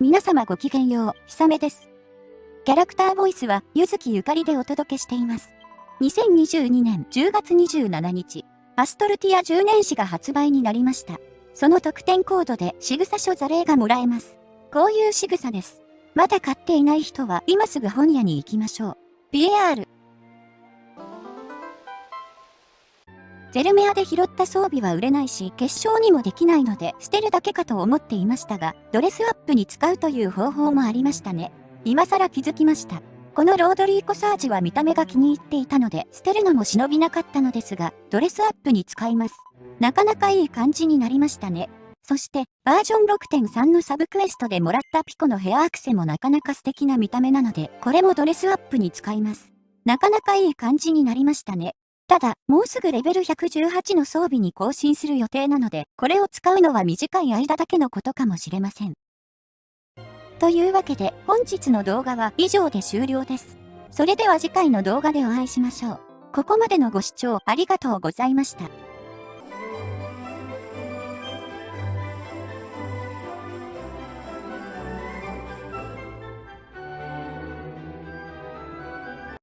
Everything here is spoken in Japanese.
皆様ごきげんよう、ひさめです。キャラクターボイスは、ゆずきゆかりでお届けしています。2022年10月27日、アストルティア10年史が発売になりました。その特典コードで仕草書座例がもらえます。こういう仕草です。まだ買っていない人は今すぐ本屋に行きましょう。PR ゼルメアで拾った装備は売れないし、結晶にもできないので、捨てるだけかと思っていましたが、ドレスアップに使うという方法もありましたね。今更気づきました。このロードリーコサージは見た目が気に入っていたので、捨てるのも忍びなかったのですが、ドレスアップに使います。なかなかいい感じになりましたね。そして、バージョン6.3のサブクエストでもらったピコのヘアアクセもなかなか素敵な見た目なので、これもドレスアップに使います。なかなかいい感じになりましたね。ただ、もうすぐレベル118の装備に更新する予定なので、これを使うのは短い間だけのことかもしれません。というわけで、本日の動画は以上で終了です。それでは次回の動画でお会いしましょう。ここまでのご視聴ありがとうございました。